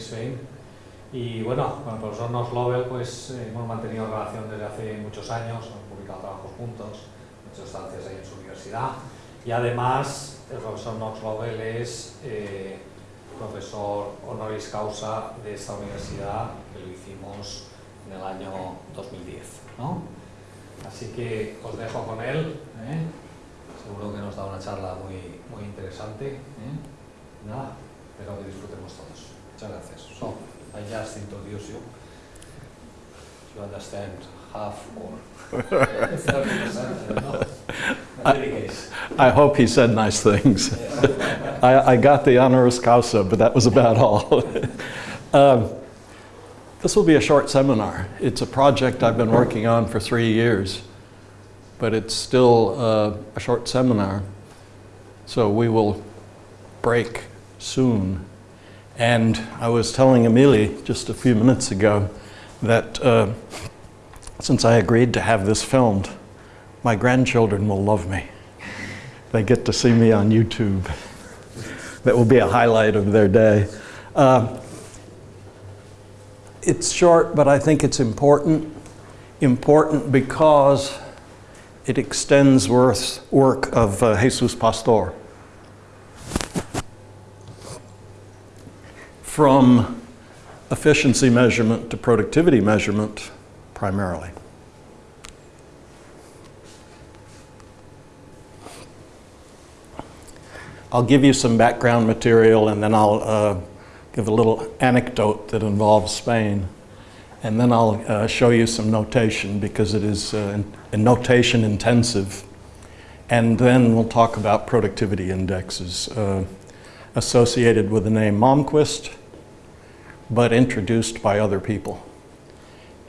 En Brisbane. Y bueno, con el profesor Knox Lovell pues, eh, hemos mantenido relación desde hace muchos años, hemos publicado trabajos juntos, hecho estancias ahí en su universidad. Y además, el profesor Knox Lovell es eh, profesor honoris causa de esta universidad, que lo hicimos en el año 2010. ¿no? Así que os dejo con él. ¿eh? Seguro que nos da una charla muy, muy interesante. ¿eh? Nada, espero que disfrutemos todos. Muchas gracias. So, I just introduce you. You understand half or 30%, I don't know. In any case. I hope he said nice things. I, I got the honoris causa, but that was about all. um, this will be a short seminar. It's a project I've been working on for three years, but it's still uh, a short seminar. So we will break soon. And I was telling Emily just a few minutes ago that uh, since I agreed to have this filmed, my grandchildren will love me. They get to see me on YouTube. That will be a highlight of their day. Uh, it's short, but I think it's important. Important because it extends worth, work of uh, Jesus Pastor. From efficiency measurement to productivity measurement, primarily. I'll give you some background material and then I'll uh, give a little anecdote that involves Spain. And then I'll uh, show you some notation because it is uh, in, notation intensive. And then we'll talk about productivity indexes uh, associated with the name Malmquist, but introduced by other people.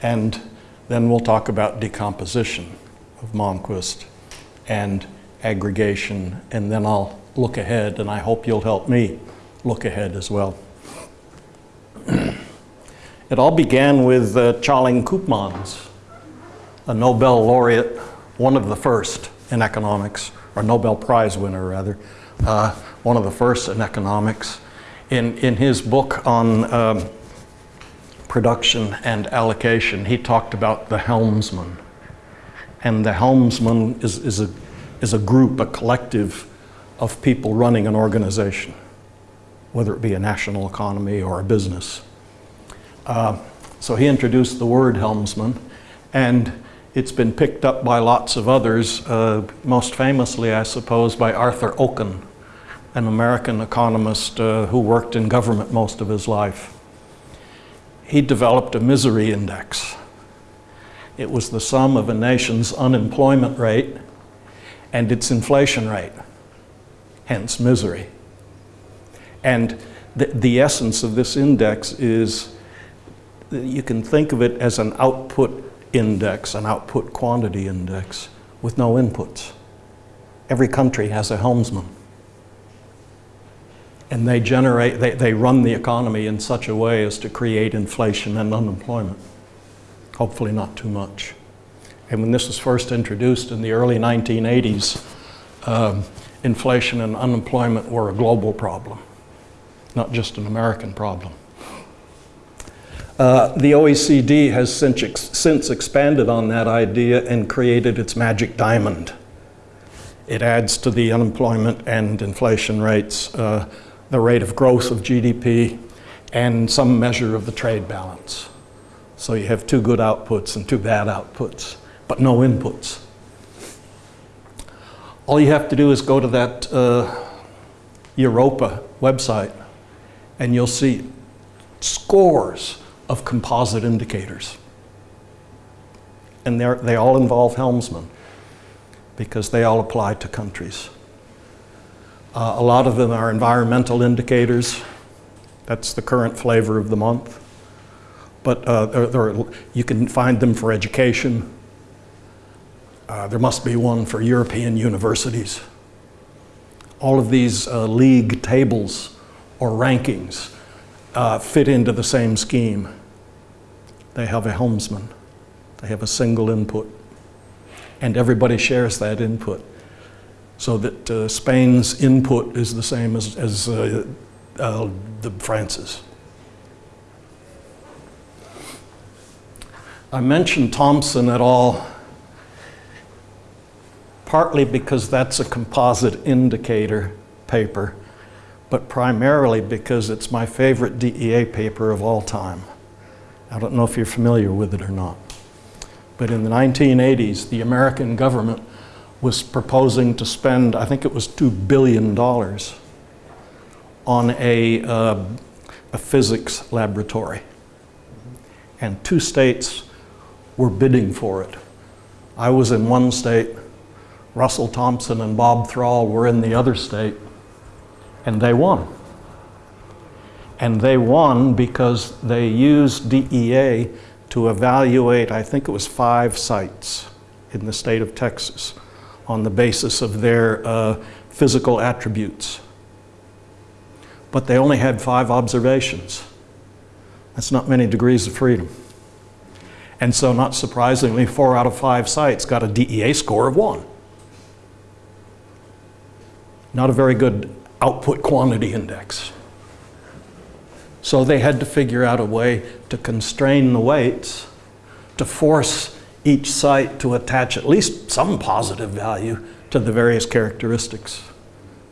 And then we'll talk about decomposition of Malmquist and aggregation, and then I'll look ahead, and I hope you'll help me look ahead as well. it all began with uh, Tjalling Koopmans, a Nobel laureate, one of the first in economics, or Nobel Prize winner rather, uh, one of the first in economics. In, in his book on um, production and allocation, he talked about the helmsman. And the helmsman is, is, a, is a group, a collective of people running an organization, whether it be a national economy or a business. Uh, so he introduced the word helmsman, and it's been picked up by lots of others, uh, most famously, I suppose, by Arthur Okun, an American economist uh, who worked in government most of his life. He developed a misery index. It was the sum of a nation's unemployment rate and its inflation rate hence misery. And the, the essence of this index is you can think of it as an output index, an output quantity index with no inputs. Every country has a helmsman. And they generate, they, they run the economy in such a way as to create inflation and unemployment. Hopefully not too much. And when this was first introduced in the early 1980s, um, inflation and unemployment were a global problem, not just an American problem. Uh, the OECD has since, ex since expanded on that idea and created its magic diamond. It adds to the unemployment and inflation rates uh, the rate of growth of GDP and some measure of the trade balance. So you have two good outputs and two bad outputs, but no inputs. All you have to do is go to that uh, Europa website and you'll see scores of composite indicators. And they all involve Helmsman because they all apply to countries. Uh, a lot of them are environmental indicators. That's the current flavor of the month. But uh, there, there you can find them for education, uh, there must be one for European universities. All of these uh, league tables or rankings uh, fit into the same scheme. They have a helmsman. They have a single input. And everybody shares that input. So that uh, Spain's input is the same as, as uh, uh, the France's. I mentioned Thompson et al. partly because that's a composite indicator paper, but primarily because it's my favorite DEA paper of all time. I don't know if you're familiar with it or not. But in the 1980s, the American government was proposing to spend, I think it was $2 billion on a, uh, a physics laboratory. And two states were bidding for it. I was in one state, Russell Thompson and Bob Thrall were in the other state, and they won. And they won because they used DEA to evaluate, I think it was five sites in the state of Texas on the basis of their uh, physical attributes. But they only had five observations. That's not many degrees of freedom. And so, not surprisingly, four out of five sites got a DEA score of one. Not a very good output quantity index. So they had to figure out a way to constrain the weights to force each site to attach at least some positive value to the various characteristics.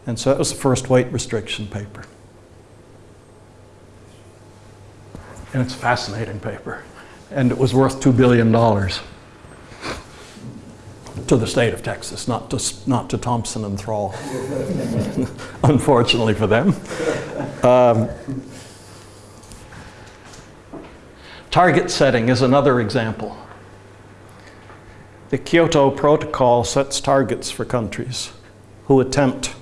And so that was the first weight restriction paper. And it's a fascinating paper. And it was worth $2 billion to the state of Texas, not to, not to Thompson and Thrall, unfortunately for them. Um, target setting is another example. The Kyoto Protocol sets targets for countries who attempt,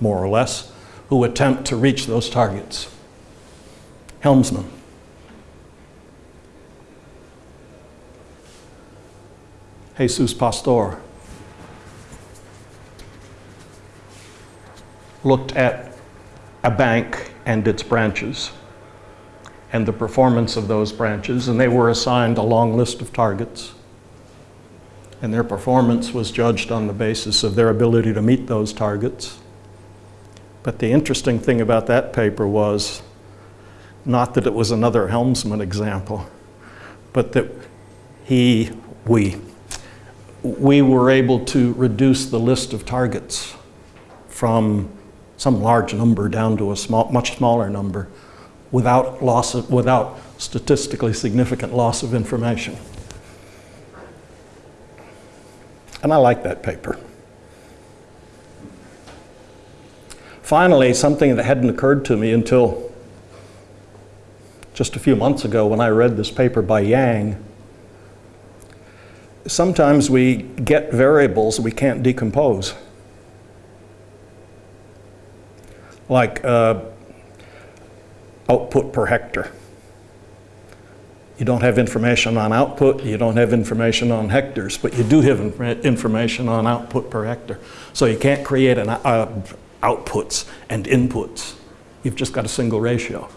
more or less, who attempt to reach those targets. Helmsman. Jesus Pastor looked at a bank and its branches and the performance of those branches, and they were assigned a long list of targets. And their performance was judged on the basis of their ability to meet those targets. But the interesting thing about that paper was not that it was another helmsman example, but that he, we, we were able to reduce the list of targets from some large number down to a small, much smaller number without, loss of, without statistically significant loss of information. And I like that paper. Finally, something that hadn't occurred to me until just a few months ago when I read this paper by Yang sometimes we get variables we can't decompose. Like uh, output per hectare. You don't have information on output, you don't have information on hectares, but you do have information on output per hectare. So you can't create an uh, outputs and inputs. You've just got a single ratio.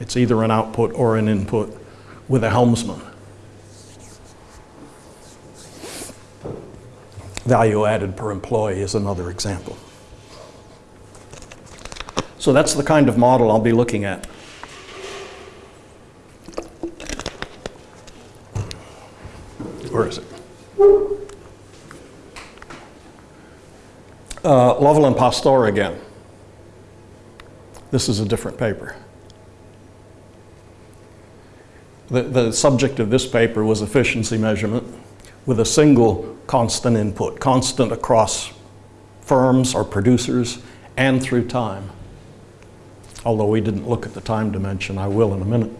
It's either an output or an input with a helmsman. Value added per employee is another example. So that's the kind of model I'll be looking at. Where is it? Uh, Lovell and Pastor again. This is a different paper. The, the subject of this paper was efficiency measurement with a single constant input, constant across firms or producers and through time. Although we didn't look at the time dimension, I will in a minute.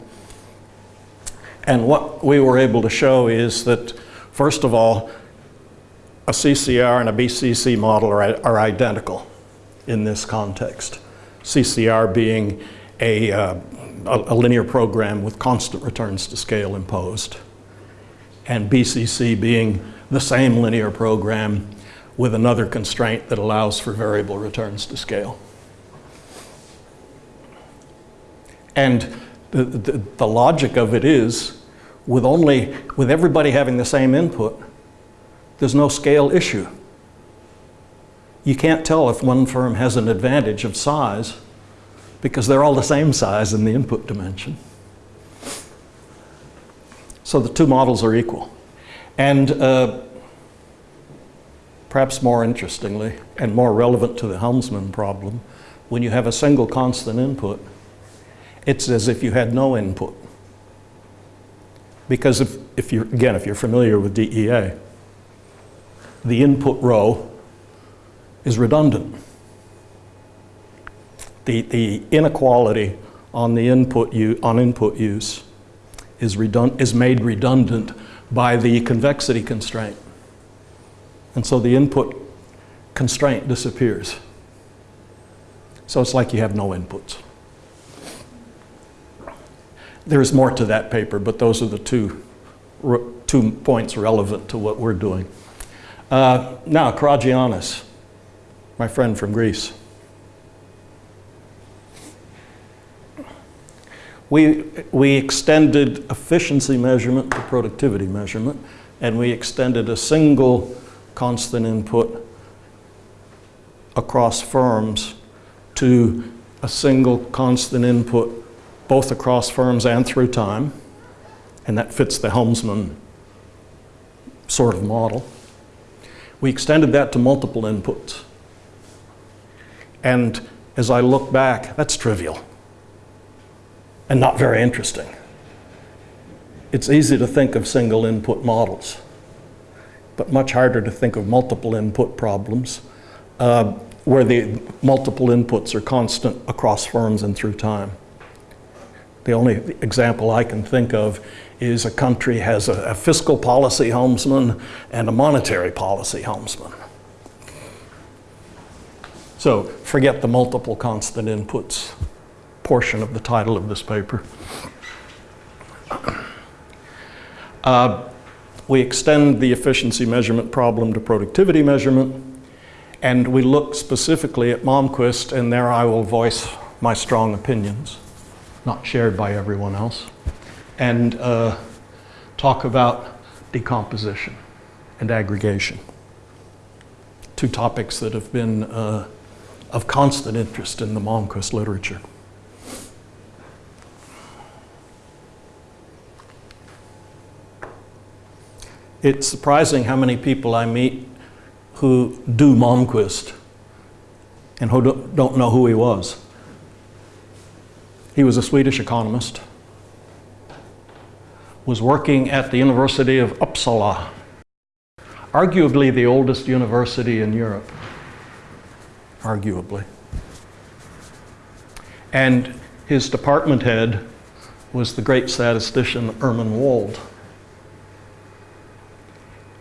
And what we were able to show is that, first of all, a CCR and a BCC model are, are identical in this context. CCR being a, uh, a, linear program with constant returns to scale imposed, and BCC being the same linear program with another constraint that allows for variable returns to scale. And the, the, the logic of it is, with only, with everybody having the same input, there's no scale issue. You can't tell if one firm has an advantage of size because they're all the same size in the input dimension. So the two models are equal. And uh, perhaps more interestingly and more relevant to the Helmsman problem, when you have a single constant input, it's as if you had no input. Because if, if you're, again, if you're familiar with DEA, the input row is redundant. The, the inequality on the input on input use is, redund, is made redundant by the convexity constraint. And so the input constraint disappears. So it's like you have no inputs. There's more to that paper, but those are the two, two points relevant to what we're doing. Uh, now, Karagiannis, my friend from Greece. We, we extended efficiency measurement to productivity measurement, and we extended a single constant input across firms to a single constant input both across firms and through time, and that fits the Helmsman sort of model. We extended that to multiple inputs. And as I look back, that's trivial and not very interesting. It's easy to think of single input models, but much harder to think of multiple input problems uh, where the multiple inputs are constant across firms and through time. The only example I can think of is a country has a, a fiscal policy helmsman and a monetary policy helmsman. So forget the multiple constant inputs portion of the title of this paper. Uh, we extend the efficiency measurement problem to productivity measurement, and we look specifically at Malmquist, and there I will voice my strong opinions, not shared by everyone else and uh, talk about decomposition and aggregation. Two topics that have been uh, of constant interest in the Malmquist literature. It's surprising how many people I meet who do Malmquist and who don't know who he was. He was a Swedish economist was working at the University of Uppsala, arguably the oldest university in Europe, arguably. And his department head was the great statistician Herman Wold.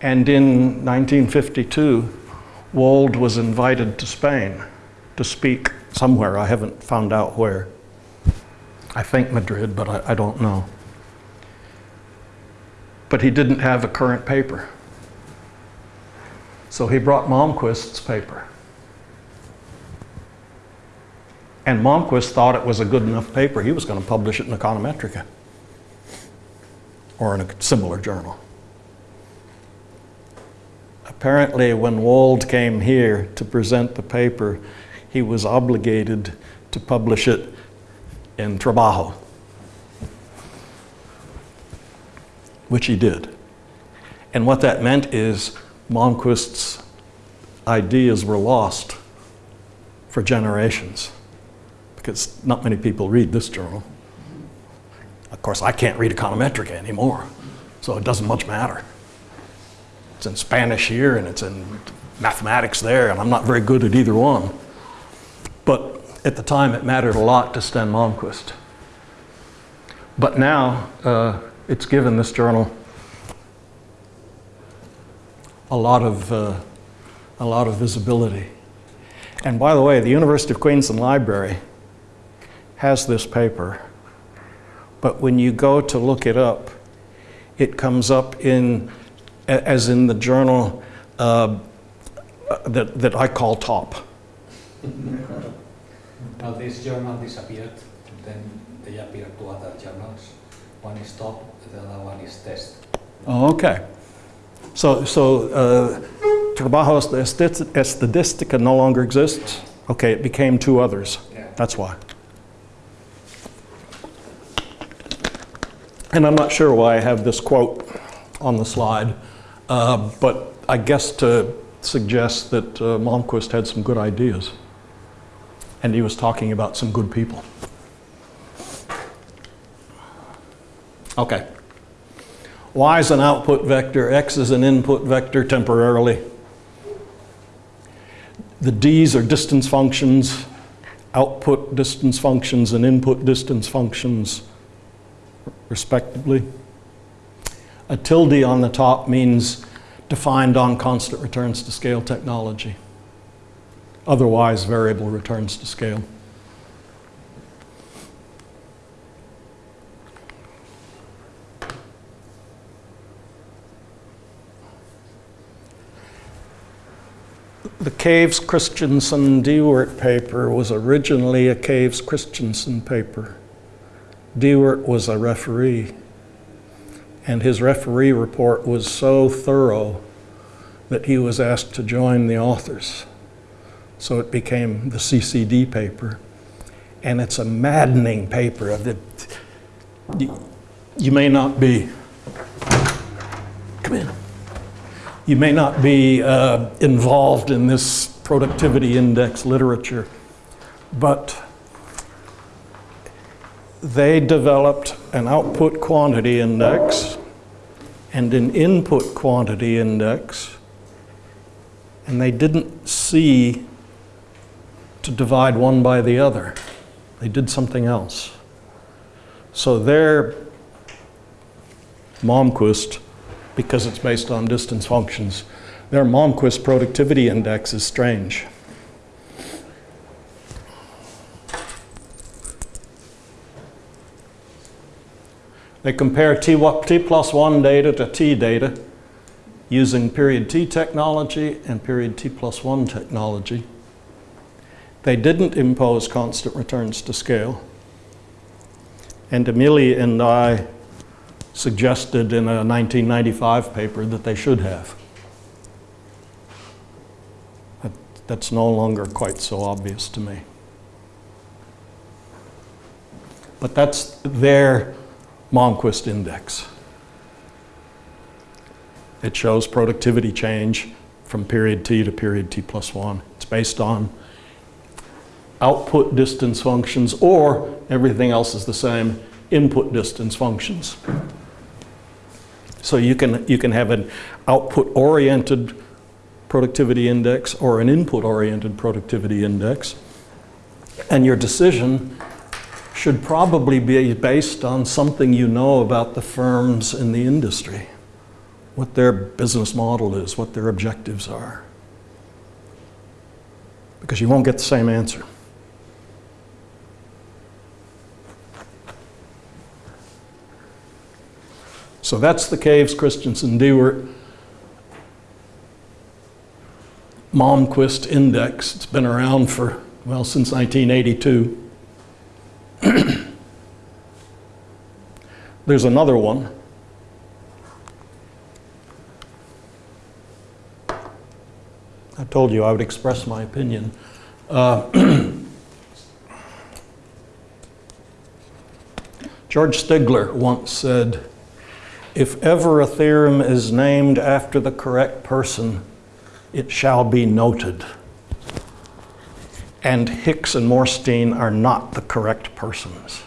And in 1952, Wold was invited to Spain to speak somewhere. I haven't found out where. I think Madrid, but I, I don't know but he didn't have a current paper. So he brought Malmquist's paper. And Malmquist thought it was a good enough paper. He was going to publish it in Econometrica or in a similar journal. Apparently, when Wold came here to present the paper, he was obligated to publish it in Trabajo. which he did. And what that meant is Malmquist's ideas were lost for generations because not many people read this journal. Of course, I can't read Econometrica anymore, so it doesn't much matter. It's in Spanish here and it's in mathematics there, and I'm not very good at either one. But at the time, it mattered a lot to Sten Malmquist. But now, uh, it's given this journal a lot of, uh, a lot of visibility. And by the way, the University of Queensland Library has this paper, but when you go to look it up, it comes up in, as in the journal uh, that, that I call top. now this journal disappeared. Then they appear two other journals. One is top, the other one is test. Oh, okay. So, so uh, Trabajo Estadis- Estadística no longer exists? Okay, it became two others. Yeah. That's why. And I'm not sure why I have this quote on the slide, uh, but I guess to suggest that uh, Malmquist had some good ideas. And he was talking about some good people. Okay. Y is an output vector, X is an input vector temporarily. The D's are distance functions, output distance functions and input distance functions, respectively. A tilde on the top means defined on constant returns to scale technology. Otherwise, variable returns to scale. The Caves Christensen Diewert paper was originally a Caves Christensen paper. Diewert was a referee, and his referee report was so thorough that he was asked to join the authors. So it became the CCD paper, and it's a maddening paper. Of the, you, may not be, come in you may not be uh, involved in this productivity index literature, but they developed an output quantity index and an input quantity index, and they didn't see to divide one by the other. They did something else. So their Malmquist because it's based on distance functions. Their Malmquist productivity index is strange. They compare T, T plus 1 data to T data using period T technology and period T plus 1 technology. They didn't impose constant returns to scale. And Amelia and I suggested in a 1995 paper that they should have. That, that's no longer quite so obvious to me. But that's their Malmquist index. It shows productivity change from period T to period T plus 1. It's based on output distance functions or everything else is the same, input distance functions. So you can, you can have an output-oriented productivity index or an input-oriented productivity index. And your decision should probably be based on something you know about the firms in the industry, what their business model is, what their objectives are. Because you won't get the same answer. So that's the Caves, Christensen, Diewert, Malmquist Index. It's been around for, well, since 1982. There's another one. I told you I would express my opinion. Uh, George Stigler once said, if ever a theorem is named after the correct person, it shall be noted. And Hicks and Moorsteen are not the correct persons.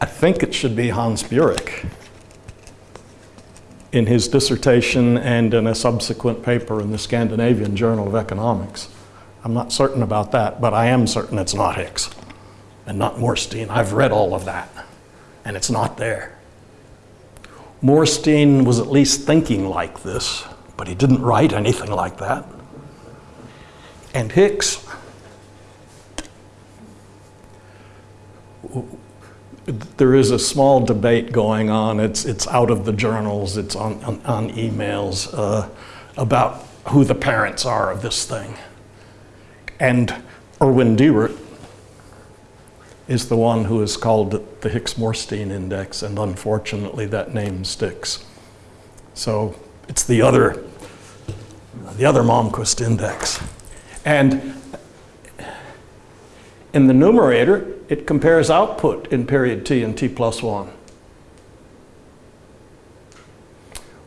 I think it should be Hans Bjurek in his dissertation and in a subsequent paper in the Scandinavian Journal of Economics. I'm not certain about that, but I am certain it's not Hicks and not Moorsteen. I've read all of that, and it's not there. Moorsteen was at least thinking like this, but he didn't write anything like that. And Hicks, there is a small debate going on. It's, it's out of the journals, it's on, on, on emails uh, about who the parents are of this thing. And Erwin Diewert is the one who is called the Hicks-Moorsteen index, and unfortunately that name sticks. So it's the other, the other Malmquist index. And in the numerator, it compares output in period t and t plus 1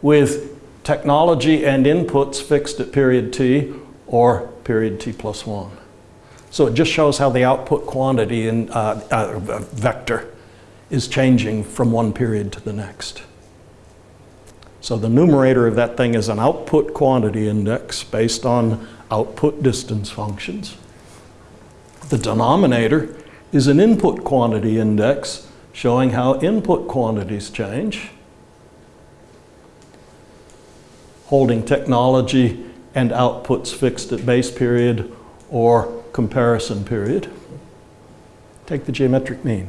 with technology and inputs fixed at period t or period t plus 1. So it just shows how the output quantity in uh, uh, vector is changing from one period to the next. So the numerator of that thing is an output quantity index based on output distance functions. The denominator is an input quantity index showing how input quantities change, holding technology and outputs fixed at base period or comparison period. Take the geometric mean.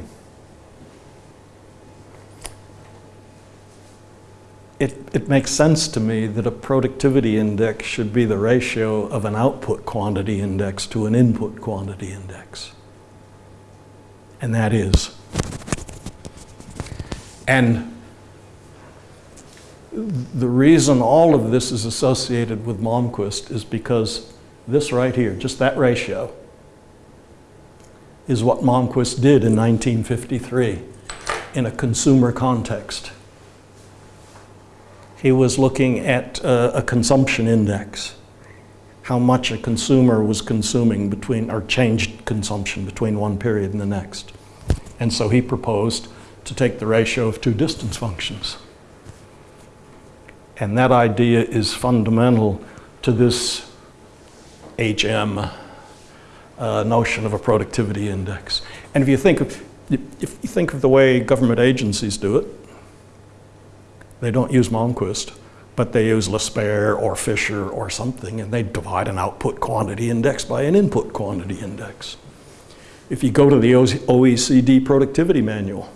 It, it makes sense to me that a productivity index should be the ratio of an output quantity index to an input quantity index. And that is. And the reason all of this is associated with Malmquist is because this right here, just that ratio, is what Malmquist did in 1953 in a consumer context. He was looking at uh, a consumption index, how much a consumer was consuming between, or changed consumption between one period and the next. And so he proposed to take the ratio of two distance functions. And that idea is fundamental to this HM uh, notion of a productivity index. And if you think of, if you think of the way government agencies do it, they don't use Malmquist, but they use Laspeyres or Fisher or something, and they divide an output quantity index by an input quantity index. If you go to the OECD productivity manual,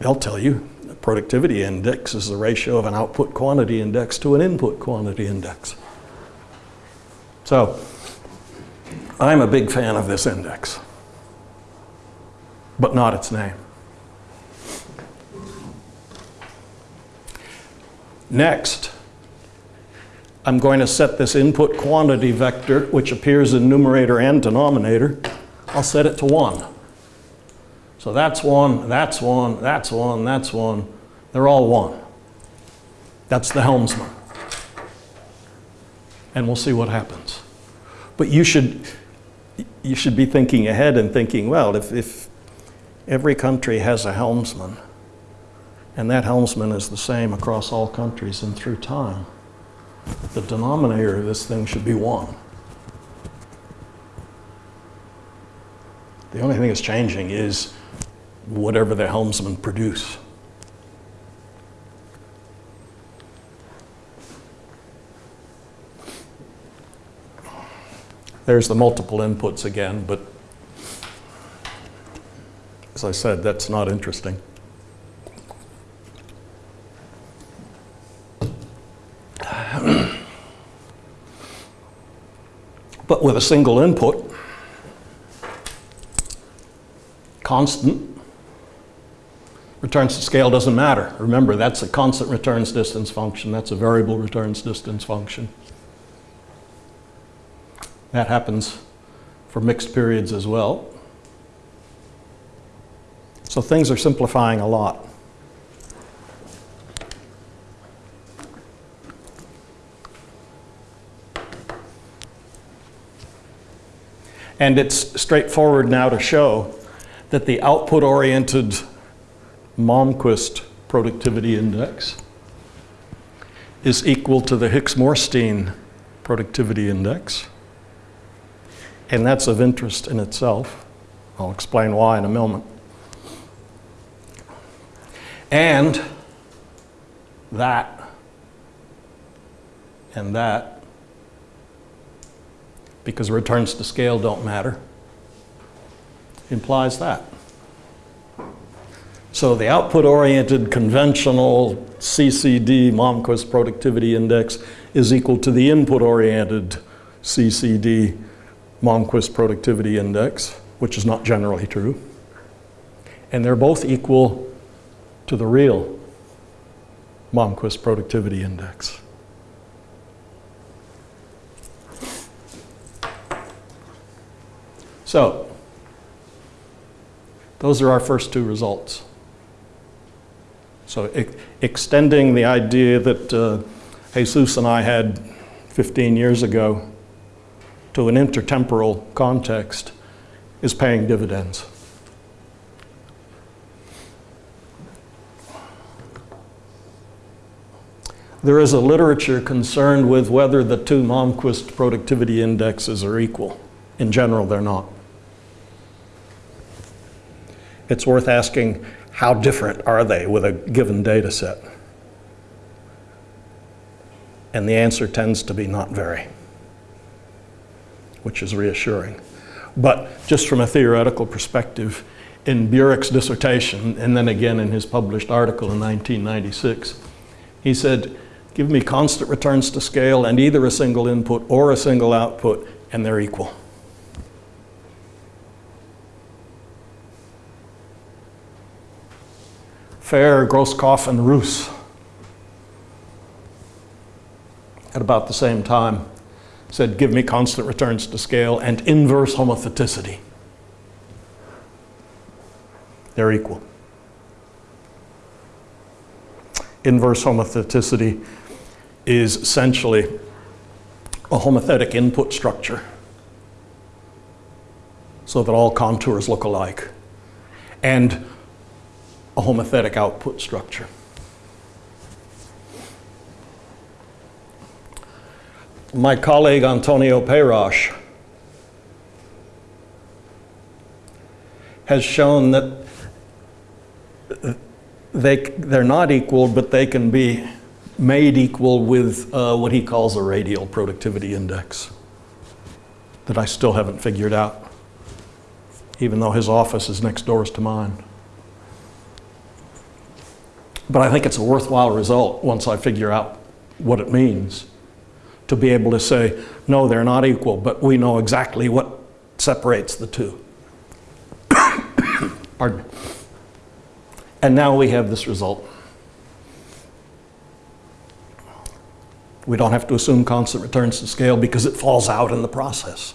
they'll tell you the productivity index is the ratio of an output quantity index to an input quantity index. So I'm a big fan of this index, but not its name. Next, I'm going to set this input quantity vector, which appears in numerator and denominator, I'll set it to 1. So that's 1, that's 1, that's 1, that's 1. They're all 1. That's the helmsman. And we'll see what happens. But you should, you should be thinking ahead and thinking, well, if, if every country has a helmsman, and that helmsman is the same across all countries and through time, the denominator of this thing should be 1. The only thing that's changing is whatever the helmsman produce. There's the multiple inputs again, but as I said, that's not interesting. but with a single input, constant, returns to scale doesn't matter. Remember, that's a constant returns distance function. That's a variable returns distance function. That happens for mixed periods as well. So things are simplifying a lot. And it's straightforward now to show that the output-oriented Malmquist productivity index is equal to the Hicks-Moorsteen productivity index. And that's of interest in itself. I'll explain why in a moment. And that and that, because returns to scale don't matter, implies that. So the output-oriented conventional CCD Malmquist productivity index is equal to the input-oriented CCD Malmquist Productivity Index, which is not generally true. And they're both equal to the real Malmquist Productivity Index. So, those are our first two results. So e extending the idea that uh, Jesus and I had 15 years ago to an intertemporal context is paying dividends. There is a literature concerned with whether the two Malmquist productivity indexes are equal. In general, they're not. It's worth asking how different are they with a given data set? And the answer tends to be not very, which is reassuring. But just from a theoretical perspective, in Bjurek's dissertation, and then again in his published article in 1996, he said, give me constant returns to scale and either a single input or a single output, and they're equal. Färe, Grosskopf, and Roos at about the same time said, give me constant returns to scale and inverse homotheticity. They're equal. Inverse homotheticity is essentially a homothetic input structure so that all contours look alike. And a homothetic output structure. My colleague Antonio Peyrache has shown that they, they're not equal, but they can be made equal with uh, what he calls a radial productivity index that I still haven't figured out, even though his office is next doors to mine. But I think it's a worthwhile result once I figure out what it means to be able to say, no, they're not equal, but we know exactly what separates the two. Pardon me. And now we have this result. We don't have to assume constant returns to scale because it falls out in the process.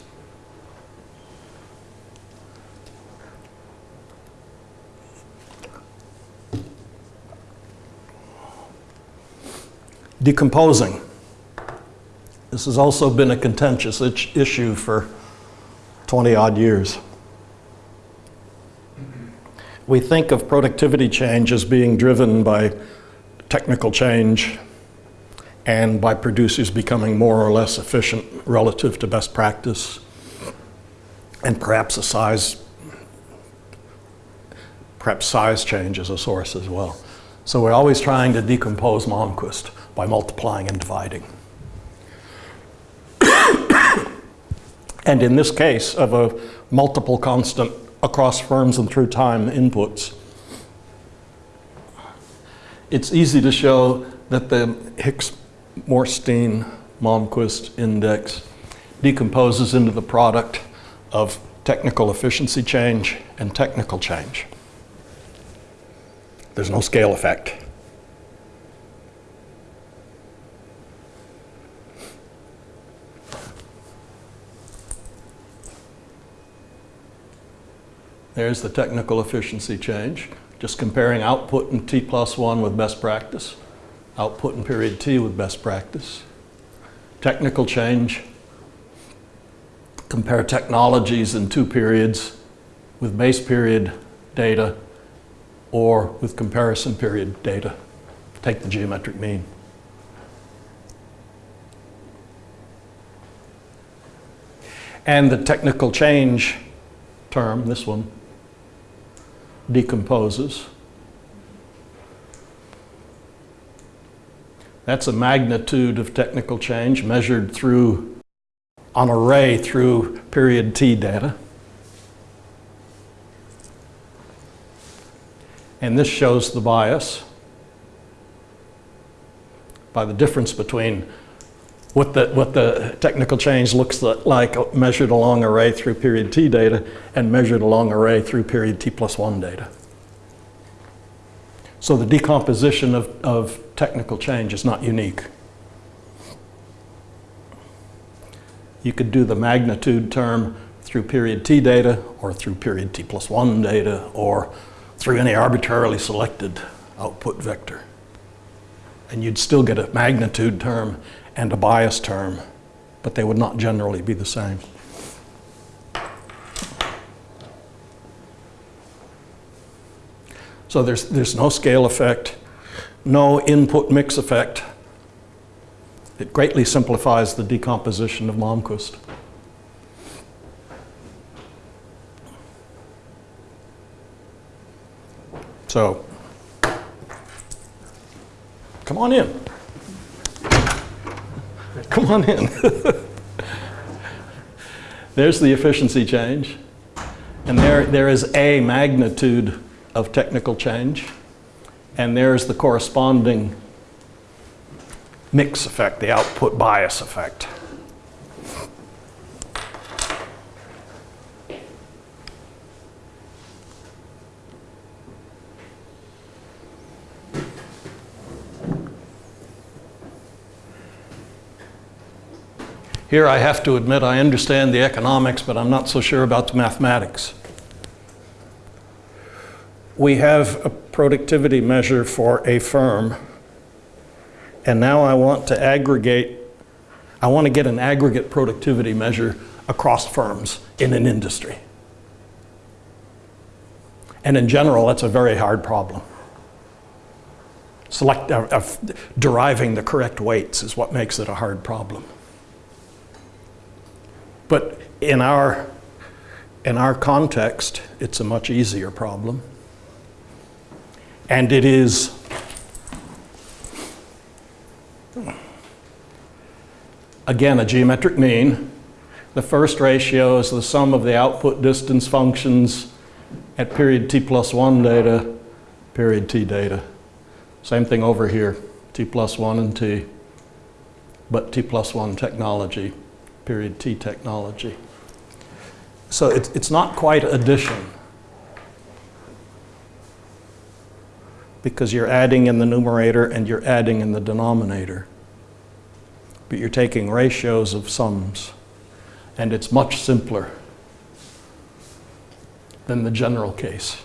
Decomposing. This has also been a contentious issue for 20 odd years. We think of productivity change as being driven by technical change and by producers becoming more or less efficient relative to best practice and perhaps a size perhaps size change is a source as well. So we're always trying to decompose Malmquist by multiplying and dividing. And in this case of a multiple constant across firms and through time inputs, it's easy to show that the Hicks-Moorsteen Malmquist index decomposes into the product of technical efficiency change and technical change. There's no scale effect. There's the technical efficiency change, just comparing output in T plus one with best practice, output in period T with best practice. Technical change, compare technologies in two periods with base period data or with comparison period data. Take the geometric mean. And the technical change term, this one, decomposes. That's a magnitude of technical change measured through an array through period T data. And this shows the bias by the difference between what the, what the technical change looks like uh, measured along array through period t data and measured along array through period t plus 1 data. So the decomposition of, of technical change is not unique. You could do the magnitude term through period t data or through period t plus 1 data or through any arbitrarily selected output vector. And you'd still get a magnitude term and a bias term, but they would not generally be the same. So there's, there's no scale effect, no input mix effect. It greatly simplifies the decomposition of Malmquist. So, come on in. Come on in. There's the efficiency change. And there, there is a magnitude of technical change. And there's the corresponding mix effect, the output bias effect. Here I have to admit I understand the economics, but I'm not so sure about the mathematics. We have a productivity measure for a firm, and now I want to aggregate, I want to get an aggregate productivity measure across firms in an industry. And in general, that's a very hard problem. Select, uh, uh, deriving the correct weights is what makes it a hard problem. But in our, in our context, it's a much easier problem. And it is again a geometric mean. The first ratio is the sum of the output distance functions at period t plus 1 data, period t data. Same thing over here, t plus 1 and t, but t plus 1 technology period T technology. So it's, it's not quite addition because you're adding in the numerator and you're adding in the denominator. But you're taking ratios of sums and it's much simpler than the general case.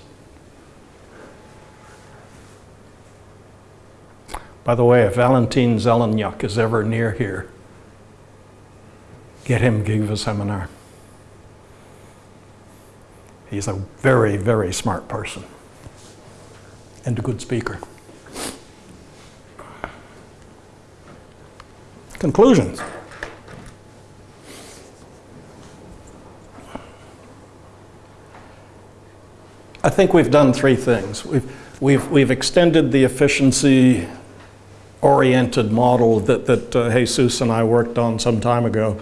By the way, if Valentin Zelenyuk is ever near here, get him give a seminar. He's a very, very smart person and a good speaker. Conclusions. I think we've done three things. We've, we've, we've extended the efficiency oriented model that, that uh, Jesus and I worked on some time ago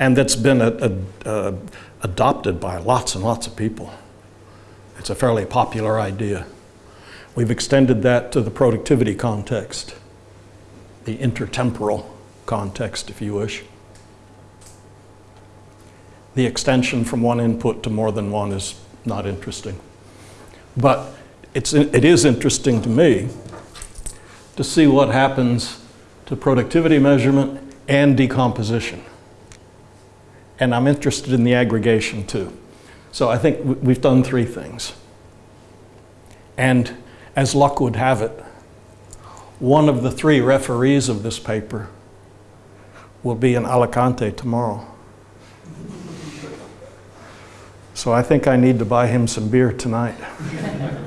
and that's been a, a, adopted by lots and lots of people. It's a fairly popular idea. We've extended that to the productivity context, the intertemporal context, if you wish. The extension from one input to more than one is not interesting. But it's, it is interesting to me to see what happens to productivity measurement and decomposition and I'm interested in the aggregation too. So I think we've done three things. And as luck would have it, one of the three referees of this paper will be in Alicante tomorrow. So I think I need to buy him some beer tonight.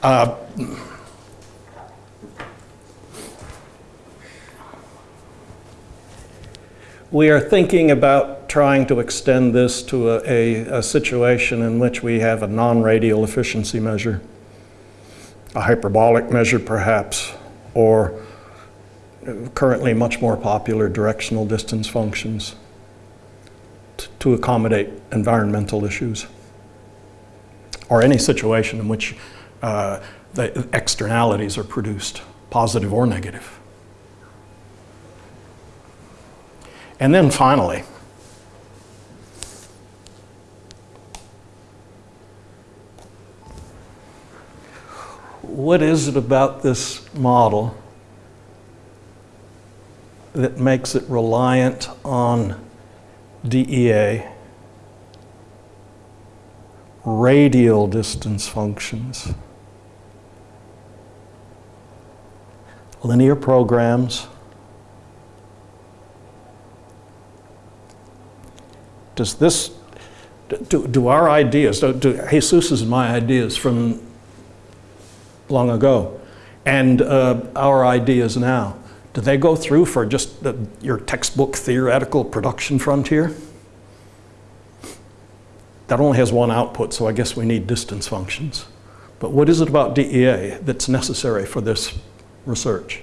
Uh, We are thinking about trying to extend this to a, a, a situation in which we have a non-radial efficiency measure, a hyperbolic measure perhaps, or currently much more popular directional distance functions to accommodate environmental issues or any situation in which uh, the externalities are produced, positive or negative. And then finally, what is it about this model that makes it reliant on DEA, radial distance functions, linear programs, does this, do, do our ideas, do, do Jesus's and my ideas from long ago, and uh, our ideas now, do they go through for just the, your textbook theoretical production frontier? That only has one output, so I guess we need distance functions. But what is it about DEA that's necessary for this research?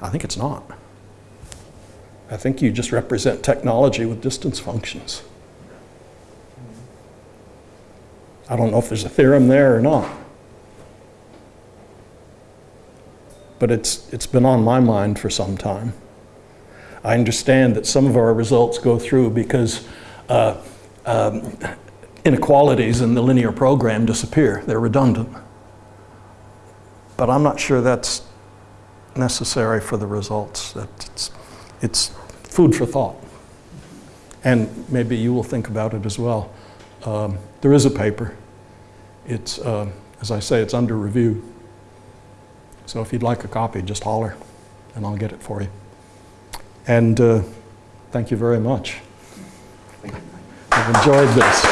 I think it's not. I think you just represent technology with distance functions. I don't know if there's a theorem there or not. But it's, it's been on my mind for some time. I understand that some of our results go through because uh, um, inequalities in the linear program disappear. They're redundant. But I'm not sure that's necessary for the results. That it's, it's food for thought. And maybe you will think about it as well. Um, there is a paper. It's, uh, as I say, it's under review. So if you'd like a copy, just holler and I'll get it for you. And uh, thank you very much. I've enjoyed this.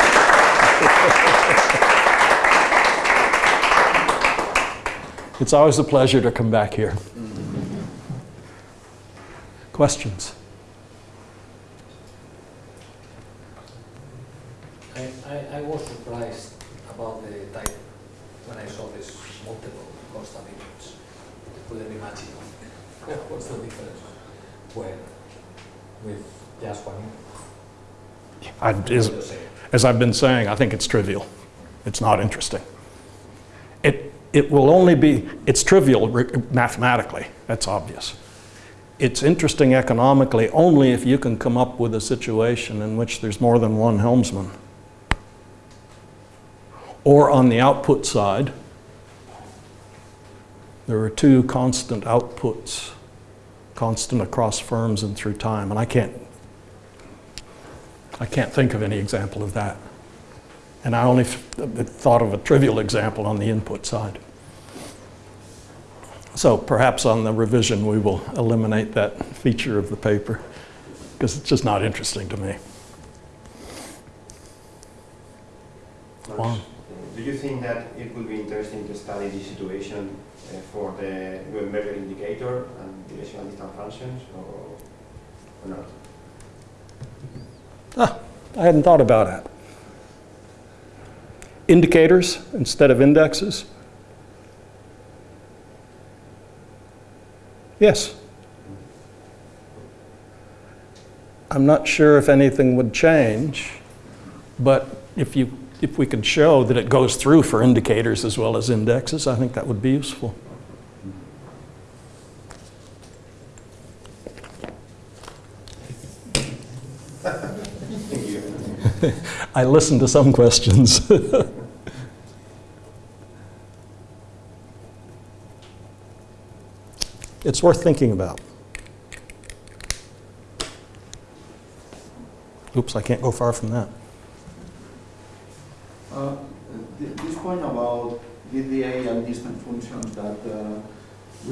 it's always a pleasure to come back here. Questions? I, I, I was surprised about the type when I saw this multiple constant inputs. I couldn't imagine what's the difference when with just one input. I, say? as I've been saying, I think it's trivial. It's not interesting. It, it will only be, it's trivial mathematically, that's obvious. It's interesting economically only if you can come up with a situation in which there's more than one helmsman. Or on the output side, there are two constant outputs, constant across firms and through time, and I can't I can't think of any example of that. And I only thought of a trivial example on the input side. So perhaps on the revision we will eliminate that feature of the paper because it's just not interesting to me. Juan. Do you think that it would be interesting to study this situation uh, for the Luenberger indicator and directional distance functions or, or not? Ah, I hadn't thought about that. Indicators instead of indexes? Yes. I'm not sure if anything would change, but if you if we could show that it goes through for indicators as well as indexes, I think that would be useful. I listened to some questions. it's worth thinking about. Oops, I can't go far from that. Uh, th- This point about DEA and distance functions, that uh,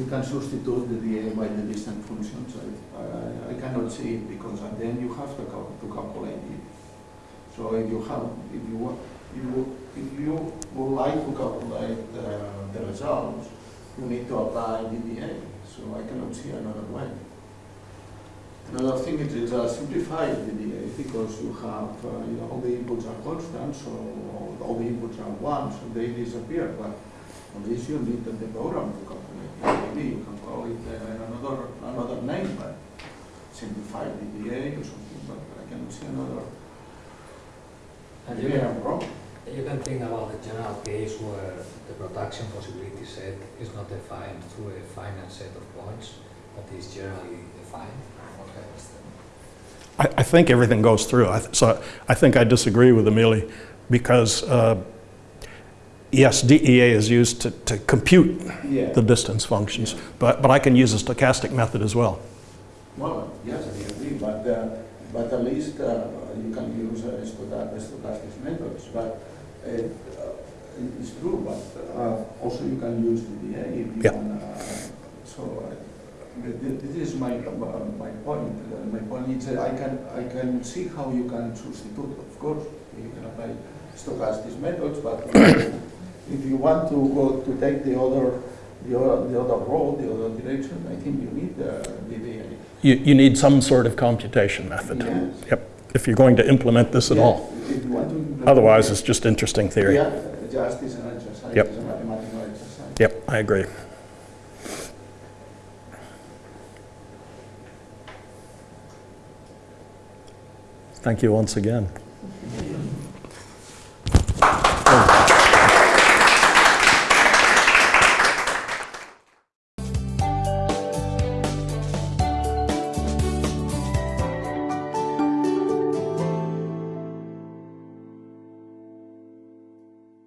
can substitute the DA by the distance functions, I- I I cannot see it, because at the end you have to cal- to calculate it. So if you have, if you, you, if you would like to calculate uh, the results, you need to apply DEA, so I cannot see another way. Another thing is it's a simplified DEA because you have, uh, you know, all the inputs are constant, so all the inputs are one, so they disappear, but on this you need the the program to calculate. you can call it uh, another, another name, but simplified DEA or something, but I cannot see another. And you Maybe can, I'm wrong. you can think about the general case where the production possibility set is not defined through a finite set of points, but is generally defined. What happens I, I think everything goes through. I th- So I think I disagree with Emily because, uh, yes, DEA is used to, to compute Yeah. the distance functions, but, but I can use a stochastic method as well. Well, yes, I agree, but, uh, but at least uh, you can use uh, stochastic methods, but uh, uh, it's true, but uh, also you can use DEA if you Yeah. uh, So th- th- this is my, uh, my point. Uh, My point is I can, I can see how you can substitute, of course, you can apply stochastic methods, but if you want to go to take the other, the other, the other road, the other direction, I think you need uh, DEA. You, you need some sort of computation method. Yes. Yep, if you're going to implement this at Yeah, all. If you want to implement Otherwise, it, it's just interesting theory. Yeah, just is an exercise, Yep. it's a mathematical exercise. Yep, I agree. Thank you once again.